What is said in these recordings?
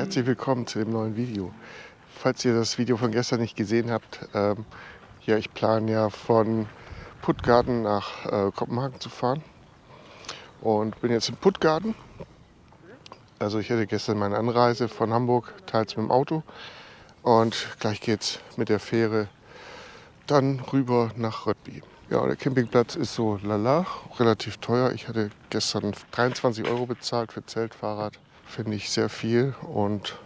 herzlich willkommen zu dem neuen Video. Falls ihr das Video von gestern nicht gesehen habt, ähm, ja, ich plane ja von Puttgarten nach äh, Kopenhagen zu fahren und bin jetzt in Puttgarten. Also ich hatte gestern meine Anreise von Hamburg, teils mit dem Auto und gleich geht's mit der Fähre dann rüber nach Röttby. Ja, der Campingplatz ist so lala, relativ teuer. Ich hatte gestern 23 Euro bezahlt für Zelt, Fahrrad. Finde ich sehr viel und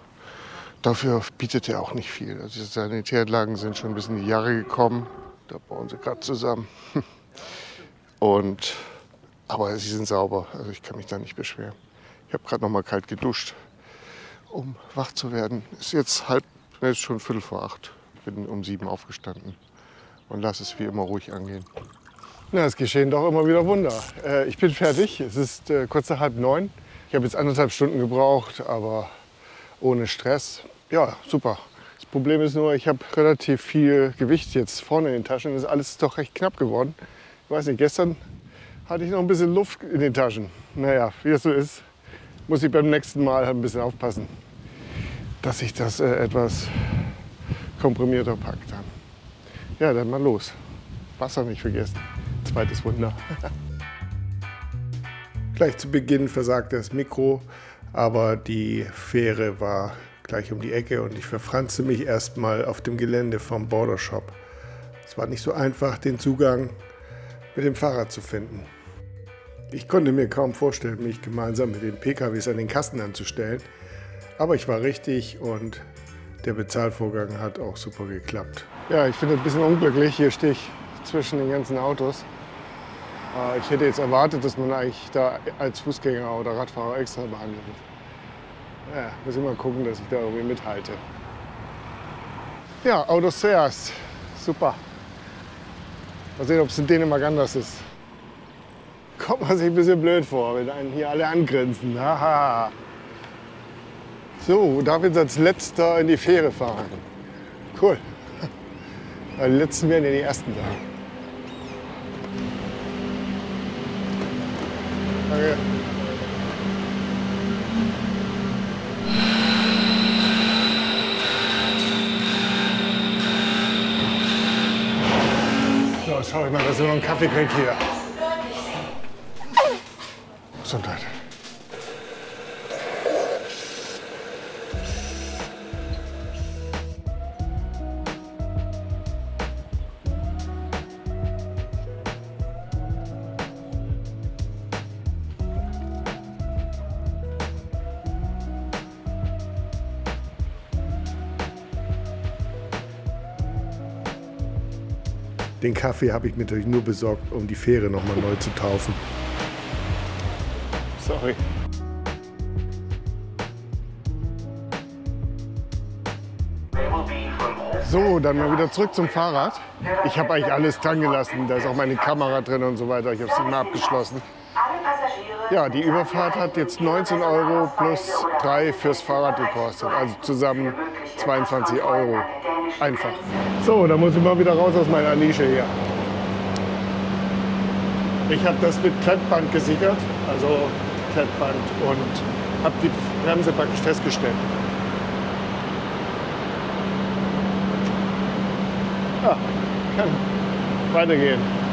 dafür bietet er auch nicht viel. Also die Sanitäranlagen sind schon ein bisschen in die Jahre gekommen. Da bauen sie gerade zusammen. Und, aber sie sind sauber, also ich kann mich da nicht beschweren. Ich habe gerade noch mal kalt geduscht, um wach zu werden. Ist jetzt halb, ist schon Viertel vor acht. Bin um sieben aufgestanden und lass es wie immer ruhig angehen. Na, es geschehen doch immer wieder Wunder. Äh, ich bin fertig. Es ist äh, kurz nach halb neun. Ich habe jetzt anderthalb Stunden gebraucht, aber ohne Stress. Ja, super. Das Problem ist nur, ich habe relativ viel Gewicht jetzt vorne in den Taschen. Das ist alles doch recht knapp geworden. Ich weiß nicht, gestern hatte ich noch ein bisschen Luft in den Taschen. Naja, wie das so ist, muss ich beim nächsten Mal ein bisschen aufpassen, dass ich das äh, etwas komprimierter packe. Ja, dann mal los. Wasser nicht vergessen. Zweites Wunder. Gleich zu Beginn versagte das Mikro, aber die Fähre war gleich um die Ecke und ich verfranste mich erstmal auf dem Gelände vom Border Shop. Es war nicht so einfach, den Zugang mit dem Fahrrad zu finden. Ich konnte mir kaum vorstellen, mich gemeinsam mit den PKWs an den Kasten anzustellen, aber ich war richtig und der Bezahlvorgang hat auch super geklappt. Ja, ich finde ein bisschen unglücklich. Hier stehe ich zwischen den ganzen Autos. Äh, ich hätte jetzt erwartet, dass man eigentlich da als Fußgänger oder Radfahrer extra behandelt wird. Ja, muss ich mal gucken, dass ich da irgendwie mithalte. Ja, Autos zuerst. Super. Mal sehen, ob es in Dänemark anders ist. Kommt man sich ein bisschen blöd vor, wenn einen hier alle angrinsen. Haha. So, darf jetzt als letzter in die Fähre fahren. Cool. Die letzten werden ja die ersten sein. Danke. So, schau ich mal, dass wir noch einen Kaffee kriegt hier. Gesundheit. Den Kaffee habe ich mir natürlich nur besorgt, um die Fähre noch mal neu zu taufen. Sorry. So, dann mal wieder zurück zum Fahrrad. Ich habe eigentlich alles dran gelassen. Da ist auch meine Kamera drin und so weiter. Ich habe es immer abgeschlossen. Ja, die Überfahrt hat jetzt 19 Euro plus 3 fürs Fahrrad gekostet. Also zusammen 22 Euro. Einfach. So, da muss ich mal wieder raus aus meiner Nische hier. Ich habe das mit Klettband gesichert, also Klettband und habe die Bremse praktisch festgestellt. Ja, kann weitergehen.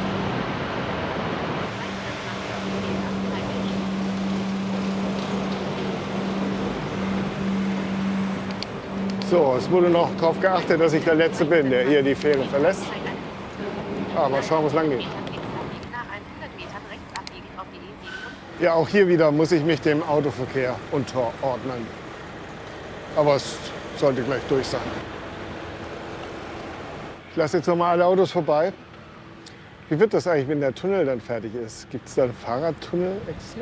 So, es wurde noch darauf geachtet, dass ich der Letzte bin, der hier die Fähre verlässt. Aber schauen, wo es lang geht. Ja, auch hier wieder muss ich mich dem Autoverkehr unterordnen. Aber es sollte gleich durch sein. Ich lasse jetzt noch mal alle Autos vorbei. Wie wird das eigentlich, wenn der Tunnel dann fertig ist? Gibt es da einen Fahrradtunnel extra?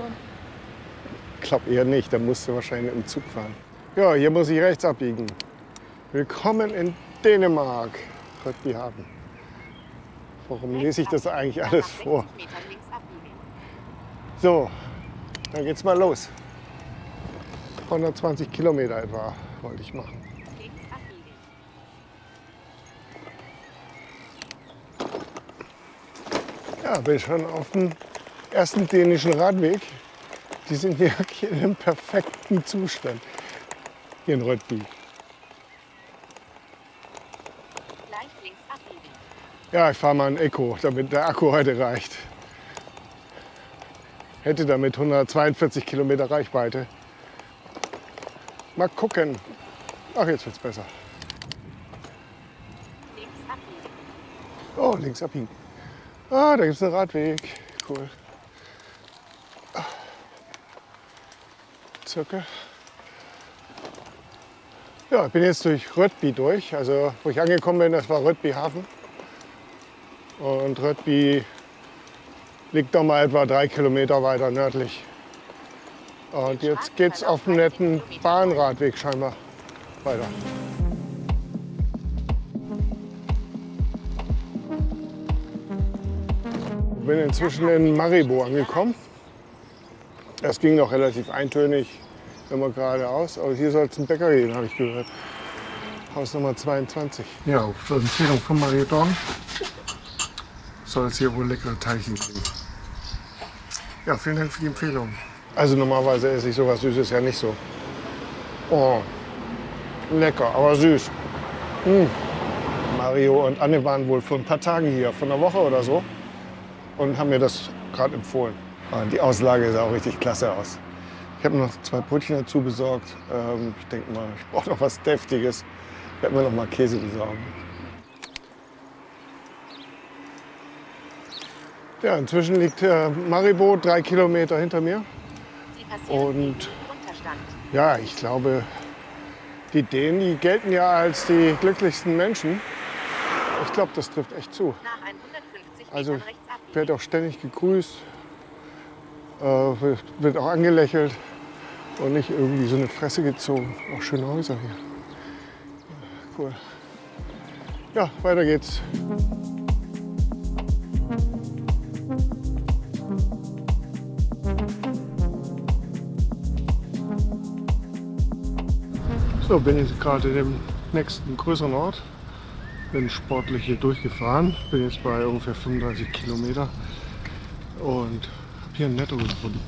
Ich glaube eher nicht, da musst du wahrscheinlich im Zug fahren. Ja, hier muss ich rechts abbiegen. Willkommen in Dänemark, Röttbyhaven. Warum lese ich das eigentlich alles vor? So, dann geht's mal los. 120 Kilometer etwa wollte ich machen. Ja, bin schon auf dem ersten dänischen Radweg. Die sind hier in einem perfekten Zustand. hier in Röttby. Gleich links abbiegen. Ja, ich fahre mal ein Eco, damit der Akku heute reicht. Hätte damit 142 Kilometer Reichweite. Mal gucken. Ach, jetzt wird's besser. Links abbiegen. Oh, links abbiegen. Ah, da gibt's einen Radweg. Cool. Zirkel. Ja, ich bin jetzt durch Röttby durch. Also, wo ich angekommen bin, das war Röttby Hafen. Und Röttby liegt noch mal etwa drei Kilometer weiter nördlich. Und jetzt geht's auf dem netten Bahnradweg scheinbar weiter. Ich bin inzwischen in Maribo angekommen. Es ging noch relativ eintönig, immer geradeaus. Aber hier soll es einen Bäcker geben, habe ich gehört. Haus Nummer 22. Ja, auf Empfehlung von Mario Dorn soll es hier wohl leckere Teilchen geben. Ja, vielen Dank für die Empfehlung. Also normalerweise esse ich sowas Süßes ja nicht so. Oh, lecker, aber süß. Mm. Mario und Anne waren wohl vor ein paar Tagen hier, vor einer Woche oder so, und haben mir das gerade empfohlen. Und die Auslage sah auch richtig klasse aus. Ich habe noch zwei Brötchen dazu besorgt. Ähm, ich denke mal, ich brauche noch was Deftiges. Ich werde mir noch mal Käse besorgen. Ja, inzwischen liegt äh, Maribo drei Kilometer hinter mir. Und den Unterstand. ja, ich glaube, die Dänen, die gelten ja als die glücklichsten Menschen. Ich glaube, das trifft echt zu. Nach 150 Also abbiegen. wird auch ständig gegrüßt, äh, wird- wird auch angelächelt und nicht irgendwie so eine Fresse gezogen. Auch schöne Häuser hier. Ja, Cool. Ja, weiter geht's. So, bin jetzt gerade in dem nächsten größeren Ort. Bin sportlich hier durchgefahren. Bin jetzt bei ungefähr 35 Kilometer und habe hier einen Netto gefunden,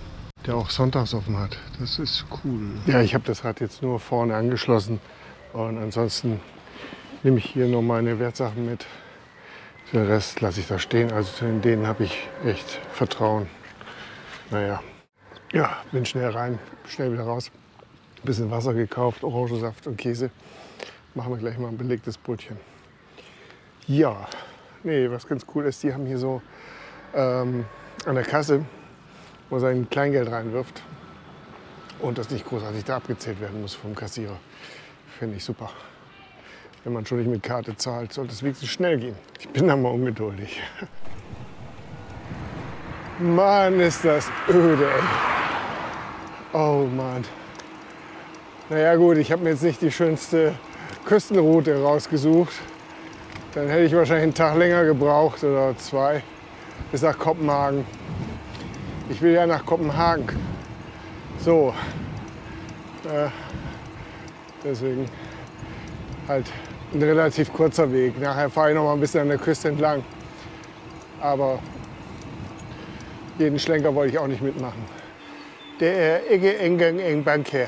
der auch sonntags offen hat. Das ist cool. Ja, ich habe das Rad jetzt nur vorne angeschlossen und ansonsten nehme ich hier nur meine Wertsachen mit. Den Rest lasse ich da stehen. Also zu denen habe ich echt Vertrauen. Naja, ja, bin schnell rein, schnell wieder raus. Bisschen Wasser gekauft, Orangensaft und Käse. Machen wir gleich mal ein belegtes Brötchen. Ja, nee, was ganz cool ist, die haben hier so ähm, an der Kasse, wo man sein Kleingeld reinwirft und das nicht großartig da abgezählt werden muss vom Kassierer. Finde ich super. Wenn man schon nicht mit Karte zahlt, sollte es wenigstens schnell gehen. Ich bin da mal ungeduldig. Mann, ist das öde, ey. Oh Mann. Naja gut, ich habe mir jetzt nicht die schönste Küstenroute rausgesucht. Dann hätte ich wahrscheinlich einen Tag länger gebraucht oder zwei bis nach Kopenhagen. Ich will ja nach Kopenhagen. So. Äh, deswegen halt ein relativ kurzer Weg. Nachher fahre ich noch mal ein bisschen an der Küste entlang. Aber jeden Schlenker wollte ich auch nicht mitmachen. Der er ikke engang en Bank her.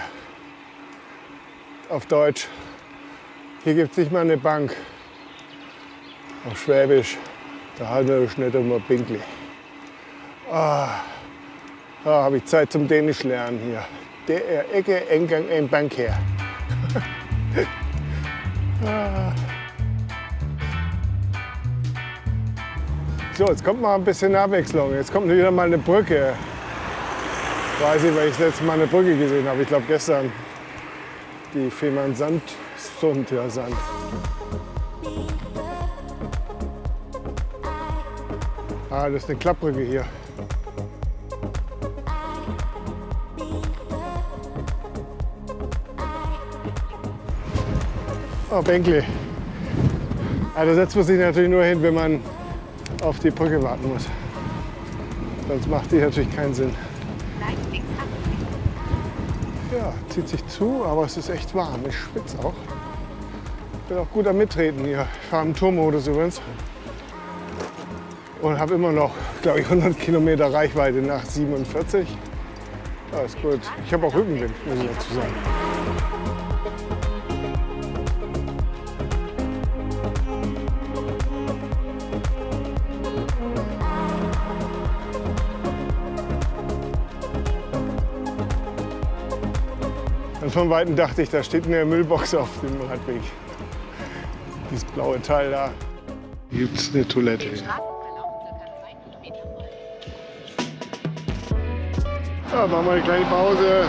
Auf Deutsch. Hier gibt es nicht mal eine Bank. Auf Schwäbisch. Da halten wir nicht immer Pinkli. Ah, da habe ich Zeit zum Dänisch lernen hier. Der er ikke engang en Bank her. Ah. So, jetzt kommt mal ein bisschen Abwechslung. Jetzt kommt wieder mal eine Brücke. Ich weiß nicht, weil ich das letzte Mal eine Brücke gesehen habe. Ich glaube gestern. Die Fehmarn Sand. Sund, ja, Sand. Ah, das ist eine Klappbrücke hier. Oh, Bänkle. Ah, da setzt man sich natürlich nur hin, wenn man auf die Brücke warten muss. Sonst macht die natürlich keinen Sinn. Ja, zieht sich zu, aber es ist echt warm. Ich schwitze auch. Bin auch gut am Mittreten hier. Ich fahre im Tourmodus übrigens. Und habe immer noch, glaube ich, 100 Kilometer Reichweite nach 47. Ja, ist gut. Ich habe auch Rückenwind, muss ich dazu sagen. Von Weitem dachte ich, da steht eine Müllbox auf dem Radweg. Dieses blaue Teil da. Hier gibt es eine Toilette. Straßenverlauf circa 200 Meter folgen. Ja, machen wir eine kleine Pause.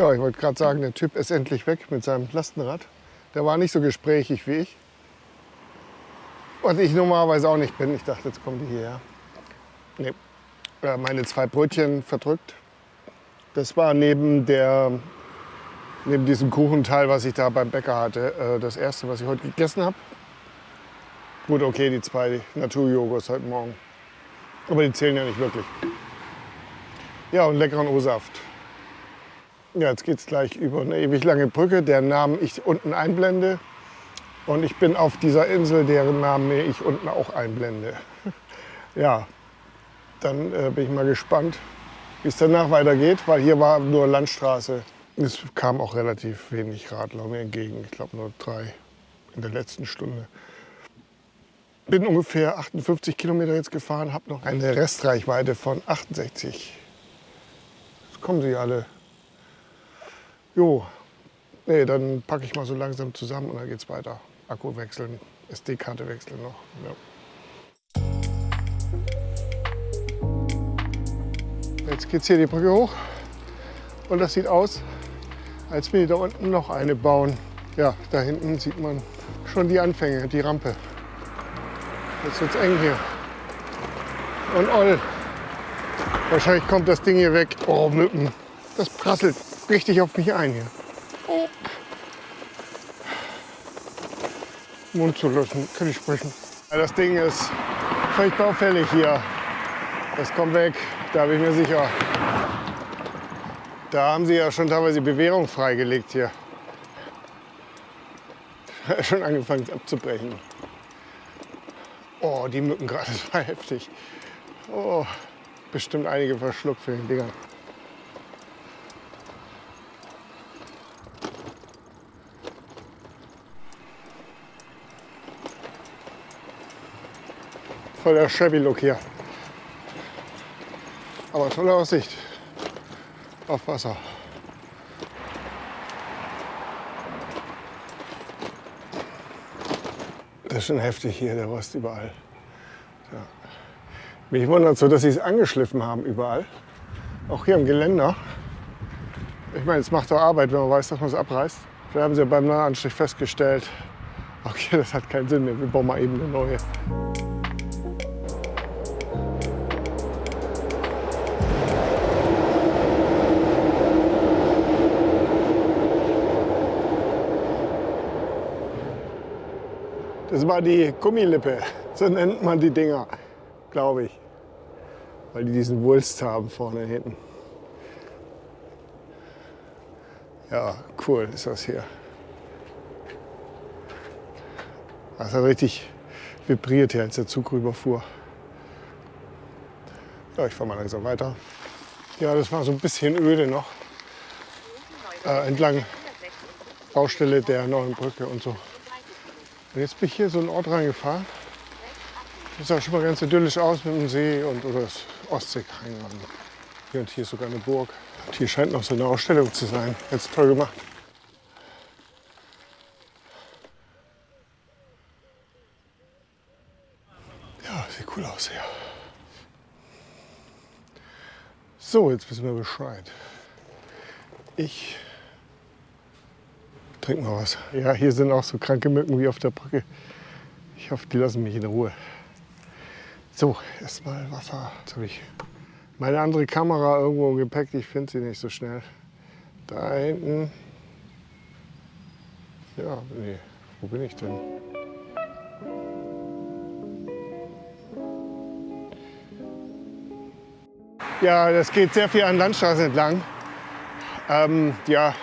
Ja, ich wollte gerade sagen, der Typ ist endlich weg mit seinem Lastenrad. Der war nicht so gesprächig wie ich. Was ich normalerweise auch nicht bin. Ich dachte, jetzt kommen die hierher. Nee. Äh, meine zwei Brötchen verdrückt. Das war neben, der, neben diesem Kuchenteil, was ich da beim Bäcker hatte, äh, das erste, was ich heute gegessen habe. Gut, okay, die zwei Naturjoghurts heute Morgen. Aber die zählen ja nicht wirklich. Ja, und leckeren O-Saft. Ja, jetzt geht es gleich über eine ewig lange Brücke, deren Namen ich unten einblende. Und ich bin auf dieser Insel, deren Namen ich unten auch einblende. Ja, dann äh, bin ich mal gespannt, wie es danach weitergeht, weil hier war nur Landstraße. Es kam auch relativ wenig Radler mir entgegen. Ich glaube nur drei in der letzten Stunde. Bin ungefähr 58 Kilometer jetzt gefahren, habe noch eine Restreichweite von 68. Jetzt kommen sie alle. Jo, nee, dann packe ich mal so langsam zusammen und dann geht's weiter. Akku wechseln, SD-Karte wechseln noch. Ja. Jetzt geht's hier die Brücke hoch und das sieht aus, als will die da unten noch eine bauen. Ja, da hinten sieht man schon die Anfänge, die Rampe. Jetzt wird's eng hier. Und Oll. Wahrscheinlich kommt das Ding hier weg. Oh, Mücken. Das prasselt richtig auf mich ein hier. Oh. Mund zu löschen, kann ich sprechen. Ja, Das Ding ist völlig baufällig hier. Das kommt weg, da bin ich mir sicher. Da haben sie ja schon teilweise Bewährung freigelegt hier. schon angefangen abzubrechen. Oh, die Mücken gerade, das war heftig. Oh, bestimmt einige verschluckt für den Dinger. Voll der Chevy-Look hier. Aber tolle Aussicht auf Wasser. Das ist schon heftig hier, der Rost überall. Ja. Mich wundert so, dass sie es angeschliffen haben überall. Auch hier im Geländer. Ich meine, es macht doch Arbeit, wenn man weiß, dass man es abreißt. Wir haben sie beim Neuanstrich festgestellt. Okay, das hat keinen Sinn mehr. Wir bauen mal eben eine neue. Das war die Gummilippe, so nennt man die Dinger, glaube ich. Weil die diesen Wulst haben vorne hinten. Ja, cool ist das hier. Das hat richtig vibriert hier, als der Zug rüberfuhr. Ja, ich fahre mal langsam weiter. Ja, das war so ein bisschen öde noch. Äh, entlang Baustelle der neuen Brücke und so. Und jetzt bin ich hier so einen Ort reingefahren. Das sah schon mal ganz idyllisch aus mit dem See und oder das Ostseekrein. Hier und hier ist sogar eine Burg. Und hier scheint noch so eine Ausstellung zu sein. Jetzt toll gemacht. Ja, sieht cool aus hier. So, jetzt wissen wir Bescheid. Ich trink mal was. Ja, hier sind auch so kranke Mücken wie auf der Brücke. Ich hoffe, die lassen mich in Ruhe. So, erstmal Wasser. Jetzt habe ich meine andere Kamera irgendwo im Gepäck. Ich finde sie nicht so schnell. Da hinten. Ja, nee. Wo bin ich denn? Ja, das geht sehr viel an Landstraßen entlang. Ähm, ja,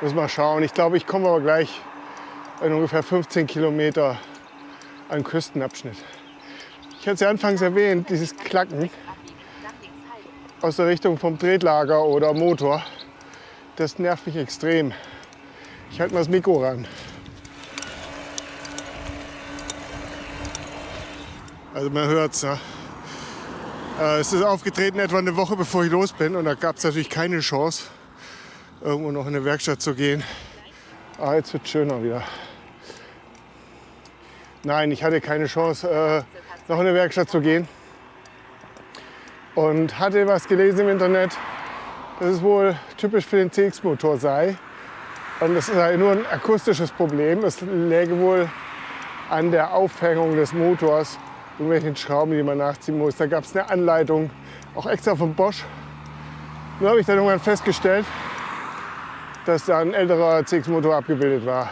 muss mal schauen. Ich glaube, ich komme aber gleich in ungefähr 15 Kilometer an Küstenabschnitt. Ich hatte es ja anfangs erwähnt, dieses Klacken aus der Richtung vom Tretlager oder Motor. Das nervt mich extrem. Ich halte mal das Mikro ran. Also man hört es. Ne? Äh, es ist aufgetreten etwa eine Woche bevor ich los bin und da gab es natürlich keine Chance, irgendwo noch in eine Werkstatt zu gehen. Ah, jetzt wird schöner wieder. Nein, ich hatte keine Chance, äh, noch in eine Werkstatt zu gehen. Und hatte was gelesen im Internet, dass es wohl typisch für den CX-Motor sei. Und das sei nur ein akustisches Problem. Es läge wohl an der Aufhängung des Motors, irgendwelchen Schrauben, die man nachziehen muss. Da gab es eine Anleitung, auch extra von Bosch. Nur habe ich dann irgendwann festgestellt, dass da ein älterer CX-Motor abgebildet war.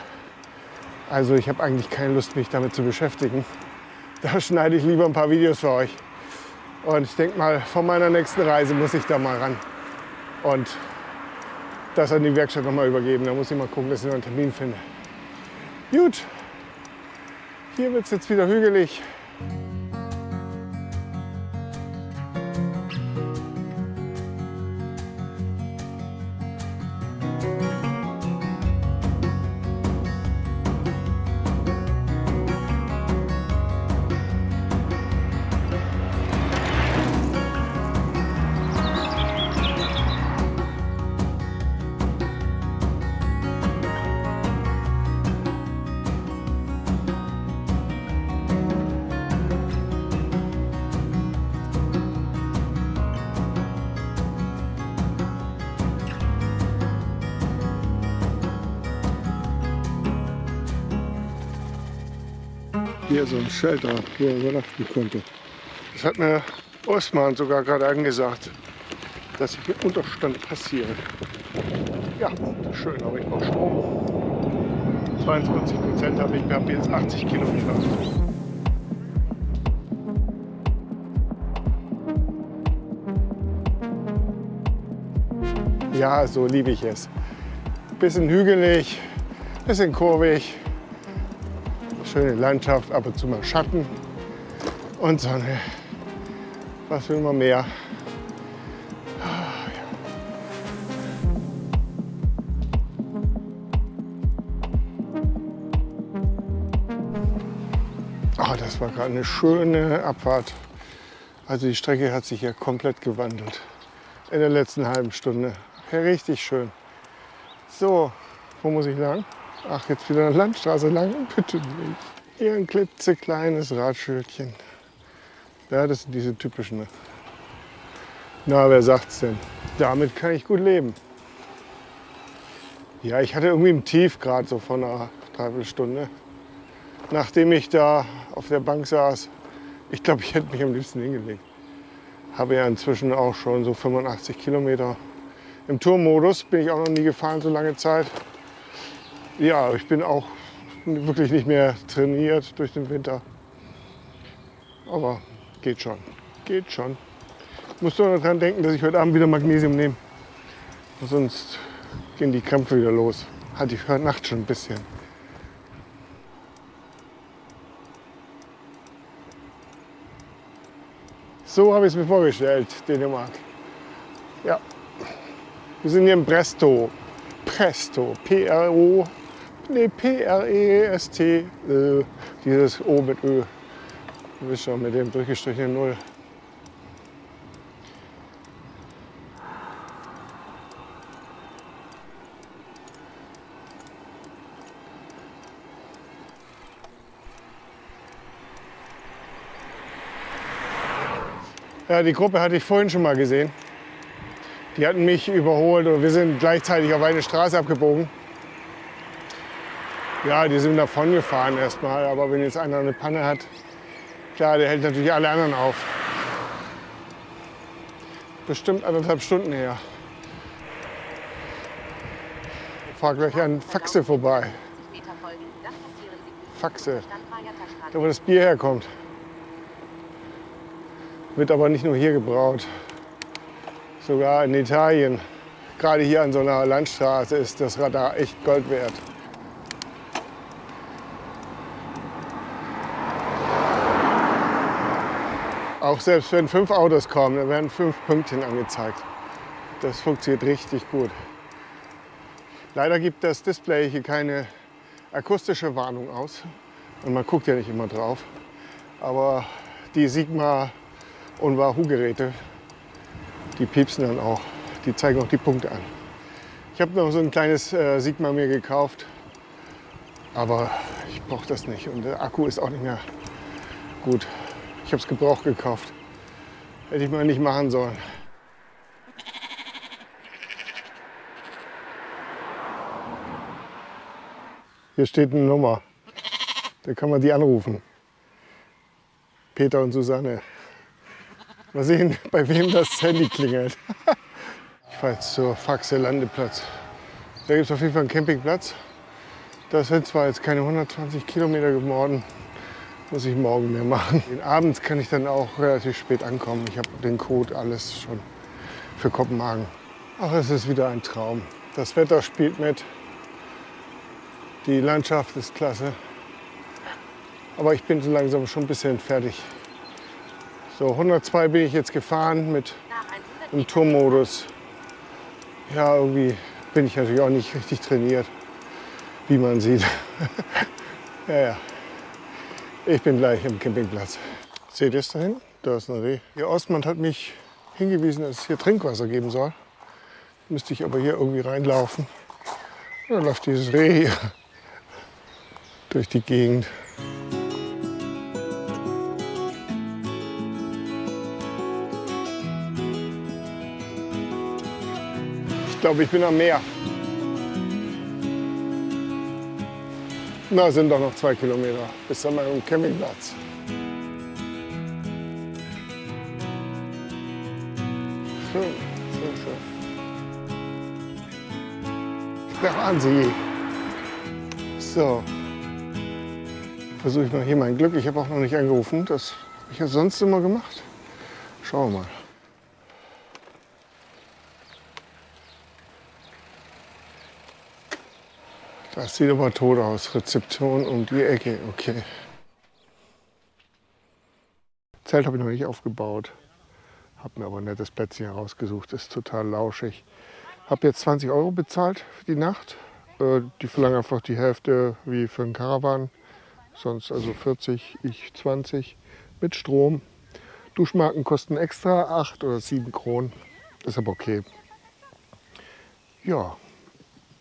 Also ich habe eigentlich keine Lust, mich damit zu beschäftigen. Da schneide ich lieber ein paar Videos für euch. Und ich denke mal, vor meiner nächsten Reise muss ich da mal ran und das an die Werkstatt noch mal übergeben. Da muss ich mal gucken, dass ich noch einen Termin finde. Gut, hier wird es jetzt wieder hügelig. Hier so ein Shelter, wo er übernachten konnte. Das hat mir Osman sogar gerade angesagt, dass ich mit Unterstand passiere. Ja, schön, aber ich brauche Strom. 22 Prozent habe ich, habe jetzt 80 Kilometer. Ja, so liebe ich es. Bisschen hügelig, bisschen kurvig, schöne Landschaft, ab und zu mal Schatten und Sonne. Was will man mehr? Oh, das war gerade eine schöne Abfahrt. Also die Strecke hat sich hier komplett gewandelt in der letzten halben Stunde. Ja, richtig schön. So, wo muss ich lang? Ach, jetzt wieder eine Landstraße lang? Bitte nicht. Hier ein klitzekleines Radschildchen. Ja, das sind diese typischen. Na, wer sagt's denn? Damit kann ich gut leben. Ja, ich hatte irgendwie im Tief gerade so von einer Dreiviertelstunde. Nachdem ich da auf der Bank saß, ich glaube, ich hätte mich am liebsten hingelegt. Habe ja inzwischen auch schon so 85 Kilometer. Im Tourmodus bin ich auch noch nie gefahren, so lange Zeit. Ja, ich bin auch wirklich nicht mehr trainiert durch den Winter. Aber geht schon. Geht schon. Ich muss nur daran denken, dass ich heute Abend wieder Magnesium nehme. Sonst gehen die Krämpfe wieder los. Hatte ich heute Nacht schon ein bisschen. So habe ich es mir vorgestellt, Dänemark. Ja, wir sind hier in Presto. Presto, P-R-O, nee, P-R-E-S-T, äh, dieses O mit Ö. Du wisst schon, mit dem durchgestrichenen Null. Ja, die Gruppe hatte ich vorhin schon mal gesehen. Die hatten mich überholt und wir sind gleichzeitig auf eine Straße abgebogen. Ja, die sind davon gefahren erstmal, aber wenn jetzt einer eine Panne hat, klar, der hält natürlich alle anderen auf. Bestimmt anderthalb Stunden her. Ich fahr gleich an Faxe vorbei. Faxe, da wo das Bier herkommt. Wird aber nicht nur hier gebraut. Sogar in Italien, gerade hier an so einer Landstraße, ist das Radar echt Gold wert. Auch selbst wenn fünf Autos kommen, dann werden fünf Pünktchen angezeigt. Das funktioniert richtig gut. Leider gibt das Display hier keine akustische Warnung aus. Und man guckt ja nicht immer drauf. Aber die Sigma und Wahoo-Geräte, die piepsen dann auch. Die zeigen auch die Punkte an. Ich habe noch so ein kleines äh, Sigma mir gekauft. Aber ich brauche das nicht. Und der Akku ist auch nicht mehr gut. Ich habe es gebraucht gekauft. Hätte ich mal nicht machen sollen. Hier steht eine Nummer. Da kann man die anrufen. Peter und Susanne. Mal sehen, bei wem das Handy klingelt. Ich fahre jetzt zur Faxe Landeplatz. Da gibt es auf jeden Fall einen Campingplatz. Das sind zwar jetzt keine 120 Kilometer geworden, muss ich morgen mehr machen. Den abends kann ich dann auch relativ spät ankommen. Ich habe den Code alles schon für Kopenhagen. Ach, es ist wieder ein Traum. Das Wetter spielt mit. Die Landschaft ist klasse. Aber ich bin so langsam schon ein bisschen fertig. So, 102 bin ich jetzt gefahren mit dem Tourmodus. Ja, irgendwie bin ich natürlich auch nicht richtig trainiert, wie man sieht. ja, ja. Ich bin gleich am Campingplatz. Seht ihr es da hinten? Da ist ein Reh. Ihr Ostmann hat mich hingewiesen, dass es hier Trinkwasser geben soll. Müsste ich aber hier irgendwie reinlaufen. Dann läuft dieses Reh hier durch die Gegend. Ich glaube, ich bin am Meer. Na, sind doch noch zwei Kilometer bis zu meinem Campingplatz. Schön, schön, schön. Der Wahnsinn. So. Versuche ich mal hier mein Glück. Ich habe auch noch nicht angerufen. Das habe ich ja sonst immer gemacht. Schauen wir mal. Das sieht aber tot aus. Rezeption um die Ecke. Okay. Zelt habe ich noch nicht aufgebaut. Habe mir aber ein nettes Plätzchen rausgesucht. Ist total lauschig. Habe jetzt 20 Euro bezahlt für die Nacht. Äh, die verlangen einfach die Hälfte wie für einen Caravan. Sonst also 40, ich 20 mit Strom. Duschmarken kosten extra 8 oder 7 Kronen. Ist aber okay. Ja,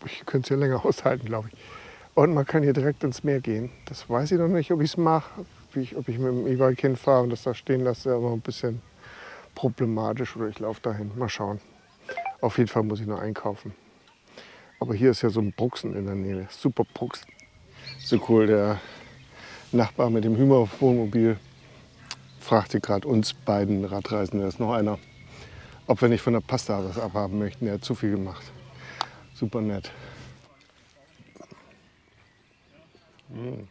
ich könnte es ja länger aushalten, glaube ich. Und man kann hier direkt ins Meer gehen. Das weiß ich noch nicht, ob ich es mache. Ob ich mit dem E-Bike hinfahre und das da stehen lasse, aber ein bisschen problematisch. Oder ich laufe dahin. Mal schauen. Auf jeden Fall muss ich noch einkaufen. Aber hier ist ja so ein Bruxen in der Nähe. Super Bruxen. So cool. Der Nachbar mit dem Hümer-Wohnmobil fragte gerade uns beiden Radreisenden, da ist noch einer, ob wir nicht von der Pasta was abhaben möchten. Er hat zu viel gemacht. Super nett. Mm.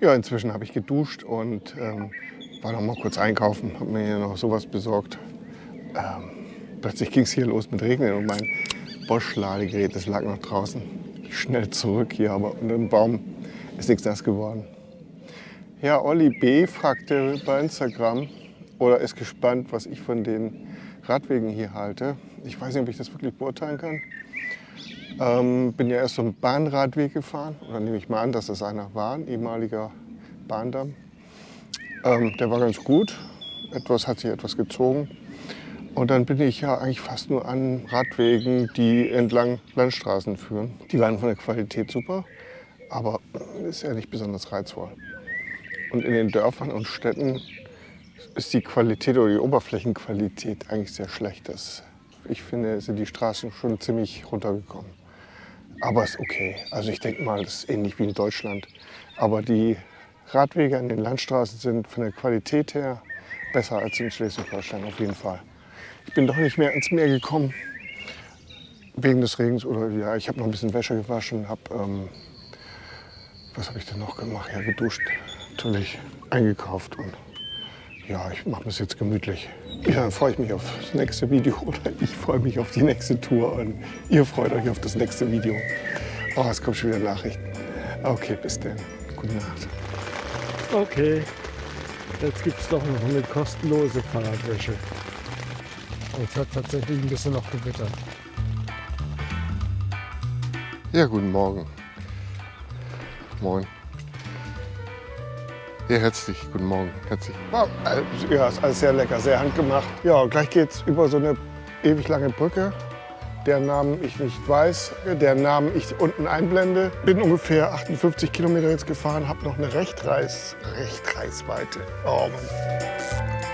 Ja, inzwischen habe ich geduscht und ähm, war noch mal kurz einkaufen, habe mir hier noch sowas besorgt. Ähm, plötzlich ging es hier los mit Regnen und mein Bosch-Ladegerät, das lag noch draußen. Schnell zurück hier, aber unter dem Baum ist nichts nass geworden. Ja, Olli B. fragte bei Instagram oder ist gespannt, was ich von den Radwegen hier halte. Ich weiß nicht, ob ich das wirklich beurteilen kann. Ähm, bin ja erst so einen Bahnradweg gefahren, oder nehme ich mal an, dass das einer war, ein ehemaliger Bahndamm. Ähm, der war ganz gut, etwas hat sich etwas gezogen. Und dann bin ich ja eigentlich fast nur an Radwegen, die entlang Landstraßen führen. Die waren von der Qualität super, aber ist ja nicht besonders reizvoll. Und in den Dörfern und Städten ist die Qualität oder die Oberflächenqualität eigentlich sehr schlecht. Das, ich finde, sind die Straßen schon ziemlich runtergekommen. Aber ist okay. Also ich denke mal, das ist ähnlich wie in Deutschland. Aber die Radwege an den Landstraßen sind von der Qualität her besser als in Schleswig-Holstein auf jeden Fall. Ich bin doch nicht mehr ins Meer gekommen wegen des Regens oder ja, ich habe noch ein bisschen Wäsche gewaschen, habe ähm, was habe ich denn noch gemacht? Ja, geduscht, natürlich eingekauft und ja, ich mache es jetzt gemütlich. Ja, freue ich mich auf das nächste Video oder ich freue mich auf die nächste Tour und ihr freut euch auf das nächste Video. Oh, es kommen schon wieder Nachrichten. Okay, bis dann. Gute Nacht. Okay, jetzt gibt es doch noch eine kostenlose Fahrradwäsche. Es hat tatsächlich ein bisschen noch gewittert. Ja, guten Morgen. Moin. Ja, herzlich, guten Morgen. Herzlich. Ja, ist alles sehr lecker, sehr handgemacht. Ja, gleich geht's über so eine ewig lange Brücke, deren Namen ich nicht weiß, deren Namen ich unten einblende. Bin ungefähr 58 Kilometer jetzt gefahren, habe noch eine Rechtreiß, Rechtreißweite. Oh Mann.